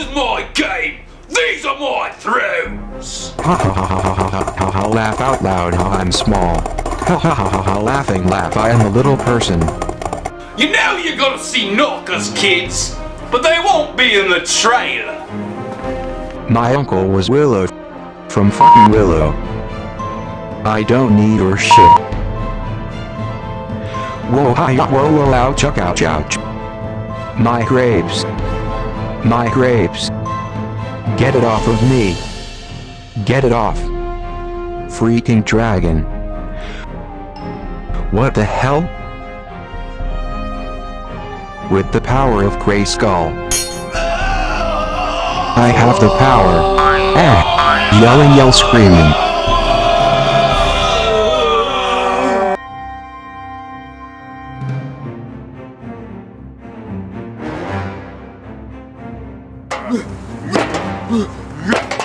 is my game! These are my thrones! Ha ha ha ha ha ha laugh out loud, I'm small. Ha ha ha ha! Laughing laugh, I am a little person. You know you're gonna see knockers, kids! But they won't be in the trailer! My uncle was Willow. From fucking Willow. I don't need your shit. Whoa, hi, whoa, whoa, ouch, ouch, ouch. My grapes. My grapes. Get it off of me. Get it off. Freaking dragon. What the hell? With the power of Grayskull. I have the power. Eh. Yell うっうっうっ